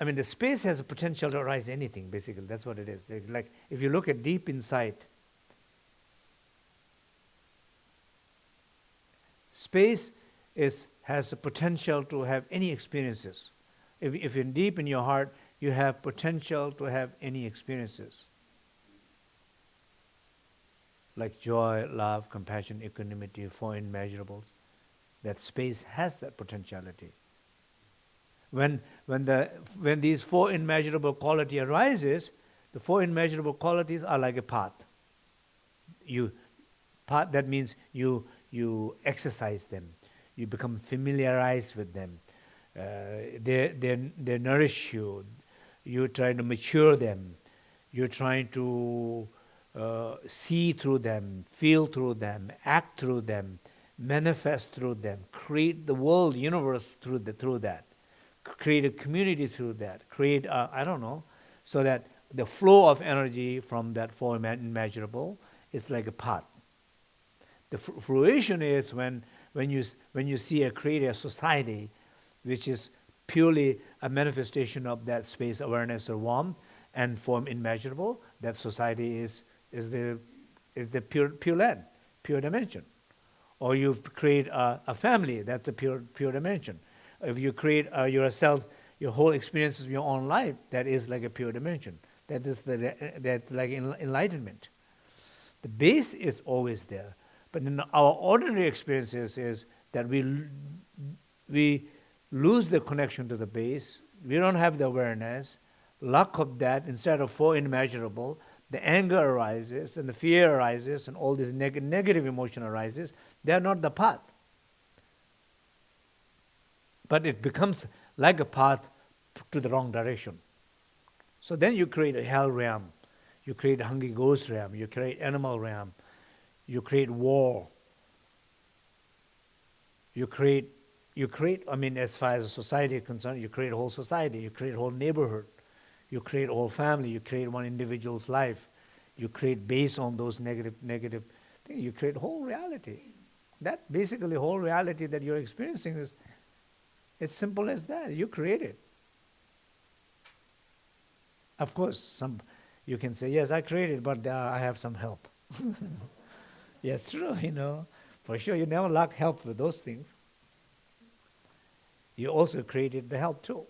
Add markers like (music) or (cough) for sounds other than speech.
I mean, the space has a potential to arise anything, basically. That's what it is. Like, if you look at deep inside, space is, has a potential to have any experiences. If, if you're deep in your heart, you have potential to have any experiences. Like joy, love, compassion, equanimity, four immeasurables. That space has that potentiality. When, when, the, when these four immeasurable quality arises, the four immeasurable qualities are like a path. You, path that means you, you exercise them, you become familiarized with them. Uh, they, they, they nourish you, you're trying to mature them, you're trying to uh, see through them, feel through them, act through them, manifest through them, create the world, universe through, the, through that create a community through that, create, uh, I don't know, so that the flow of energy from that four immeasurable is like a path. The fruition is when, when, you, when you see a create a society which is purely a manifestation of that space awareness or warmth and four immeasurable, that society is, is the, is the pure, pure land, pure dimension. Or you create a, a family, that's the pure, pure dimension if you create uh, yourself, your whole experience of your own life, that is like a pure dimension. That is the, that's like enlightenment. The base is always there. But in our ordinary experiences is that we, we lose the connection to the base. We don't have the awareness. Lack of that, instead of four immeasurable, the anger arises and the fear arises and all this neg negative emotion arises. They are not the path but it becomes like a path to the wrong direction. So then you create a hell realm, you create a hungry ghost realm, you create animal realm, you create war, you create, you create, I mean, as far as society is concerned, you create a whole society, you create a whole neighborhood, you create a whole family, you create one individual's life, you create based on those negative, negative things, you create whole reality. That basically whole reality that you're experiencing is it's simple as that. You create it. Of course, some you can say, yes, I created, but uh, I have some help. (laughs) yes, true, you know. For sure, you never lack help with those things. You also created the help too.